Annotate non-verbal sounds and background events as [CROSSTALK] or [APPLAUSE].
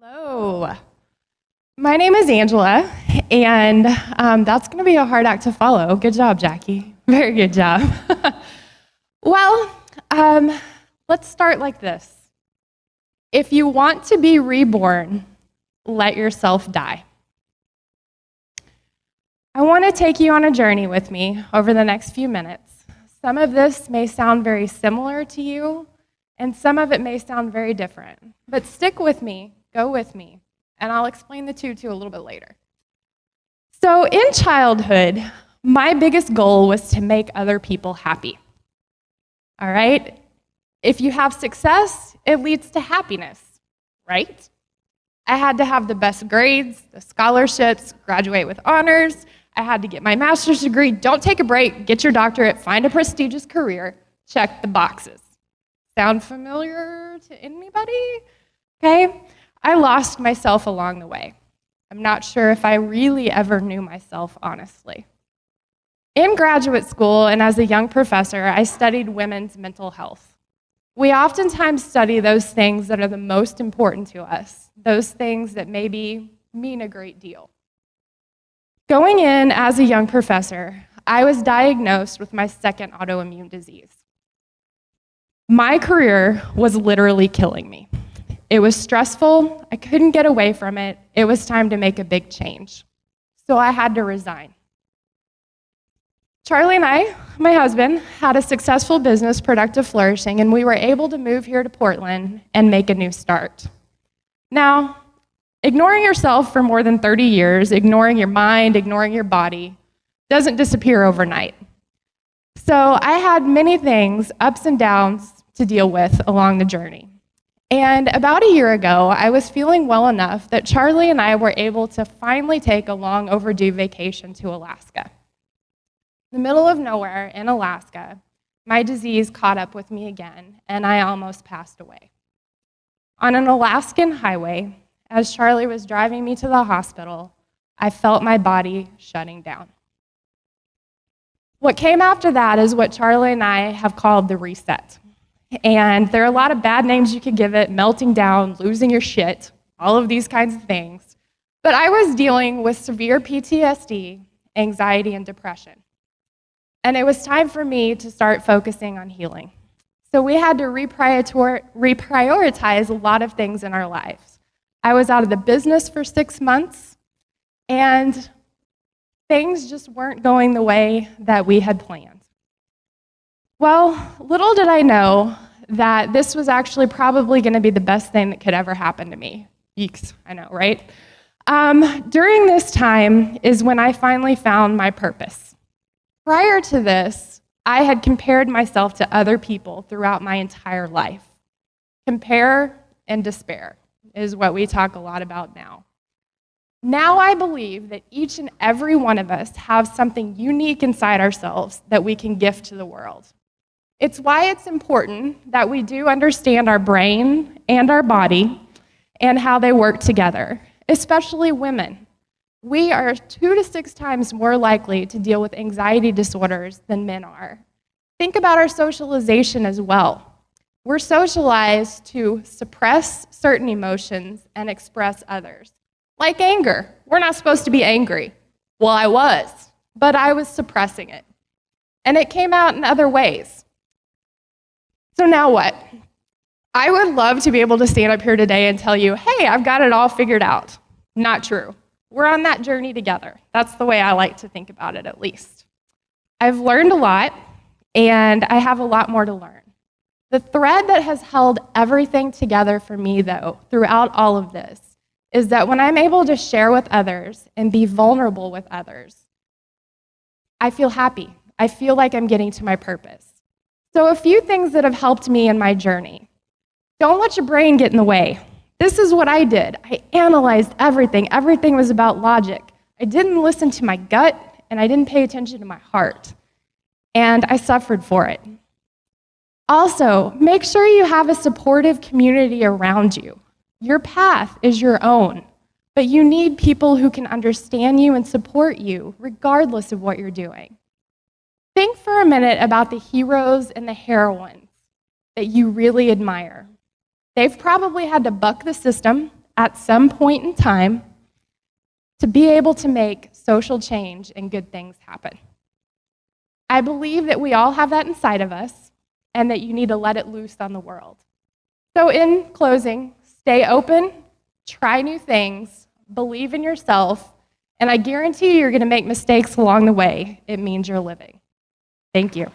Hello. My name is Angela, and um, that's going to be a hard act to follow. Good job, Jackie. Very good job. [LAUGHS] well, um, let's start like this. If you want to be reborn, let yourself die. I want to take you on a journey with me over the next few minutes. Some of this may sound very similar to you, and some of it may sound very different. But stick with me, go with me, and I'll explain the two to a little bit later. So, in childhood, my biggest goal was to make other people happy. All right? If you have success, it leads to happiness, right? I had to have the best grades, the scholarships, graduate with honors. I had to get my master's degree. Don't take a break, get your doctorate, find a prestigious career, check the boxes. Sound familiar to anybody? Okay? I lost myself along the way. I'm not sure if I really ever knew myself, honestly. In graduate school and as a young professor, I studied women's mental health. We oftentimes study those things that are the most important to us, those things that maybe mean a great deal. Going in as a young professor, I was diagnosed with my second autoimmune disease. My career was literally killing me. It was stressful, I couldn't get away from it, it was time to make a big change. So I had to resign. Charlie and I, my husband, had a successful business, Productive Flourishing, and we were able to move here to Portland and make a new start. Now, ignoring yourself for more than 30 years, ignoring your mind, ignoring your body, doesn't disappear overnight. So I had many things, ups and downs, to deal with along the journey. And about a year ago, I was feeling well enough that Charlie and I were able to finally take a long overdue vacation to Alaska. In the middle of nowhere in Alaska, my disease caught up with me again, and I almost passed away. On an Alaskan highway, as Charlie was driving me to the hospital, I felt my body shutting down. What came after that is what Charlie and I have called the reset. And there are a lot of bad names you could give it melting down, losing your shit, all of these kinds of things. But I was dealing with severe PTSD, anxiety, and depression. And it was time for me to start focusing on healing. So we had to reprioritize a lot of things in our lives. I was out of the business for six months, and things just weren't going the way that we had planned. Well, little did I know that this was actually probably going to be the best thing that could ever happen to me. Yeeks, I know, right? Um, during this time is when I finally found my purpose. Prior to this, I had compared myself to other people throughout my entire life. Compare and despair is what we talk a lot about now. Now I believe that each and every one of us have something unique inside ourselves that we can gift to the world. It's why it's important that we do understand our brain and our body and how they work together, especially women. We are two to six times more likely to deal with anxiety disorders than men are. Think about our socialization as well. We're socialized to suppress certain emotions and express others. Like anger. We're not supposed to be angry. Well, I was, but I was suppressing it. And it came out in other ways. So now what? I would love to be able to stand up here today and tell you, hey, I've got it all figured out. Not true. We're on that journey together. That's the way I like to think about it, at least. I've learned a lot, and I have a lot more to learn. The thread that has held everything together for me, though, throughout all of this, is that when I'm able to share with others and be vulnerable with others, I feel happy. I feel like I'm getting to my purpose. So, a few things that have helped me in my journey. Don't let your brain get in the way. This is what I did. I analyzed everything, everything was about logic. I didn't listen to my gut, and I didn't pay attention to my heart. And I suffered for it. Also, make sure you have a supportive community around you. Your path is your own, but you need people who can understand you and support you, regardless of what you're doing. A minute about the heroes and the heroines that you really admire. They've probably had to buck the system, at some point in time to be able to make social change and good things happen. I believe that we all have that inside of us and that you need to let it loose on the world. So, in closing, stay open, try new things, believe in yourself, and I guarantee you you're going to make mistakes along the way. It means you're living. Thank you.